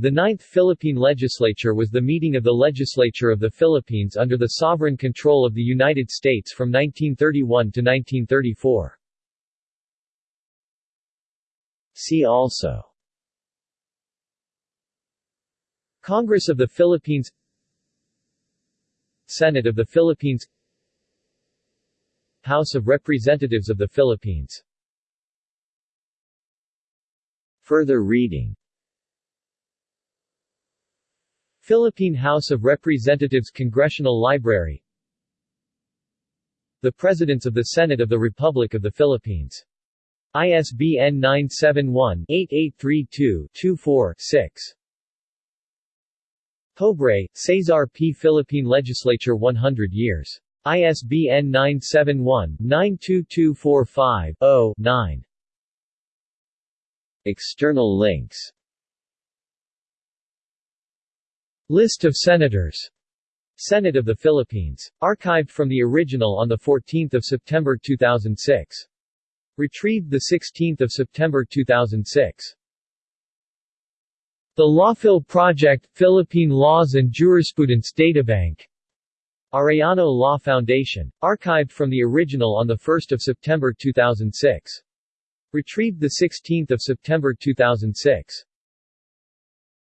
The Ninth Philippine Legislature was the meeting of the Legislature of the Philippines under the sovereign control of the United States from 1931 to 1934. See also Congress of the Philippines Senate of the Philippines House of Representatives of the Philippines Further reading Philippine House of Representatives Congressional Library The Presidents of the Senate of the Republic of the Philippines. ISBN 971-8832-24-6. Pobre, Cesar P. Philippine Legislature 100 years. ISBN 971-92245-0-9. External links List of Senators Senate of the Philippines. Archived from the original on 14 September 2006. Retrieved 16 September 2006. The Lawphil Project, Philippine Laws and Jurisprudence Databank. Arellano Law Foundation. Archived from the original on 1 September 2006. Retrieved 16 September 2006.